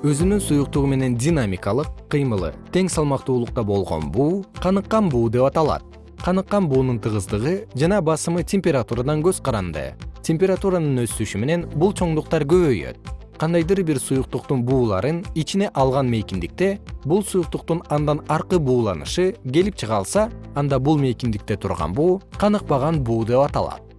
өзүнүн суюктугу менен динамикалык кыймылы тең салмактуулукта болгон буу каныккан буу деп аталат. Каныккан буунун тыгыздыгы жана басымы температурадан көз каранды. Температуранын өсүшү менен бул чоңдуктар көбөйөт. Кандайдыр бир суюктуктун бууларын ичине алган мейкиндикте бул суюктуктун андан аркы бууланышы келип чыга алса анда бул мейкиндикте турган буу каныкпаган буу деп аталат.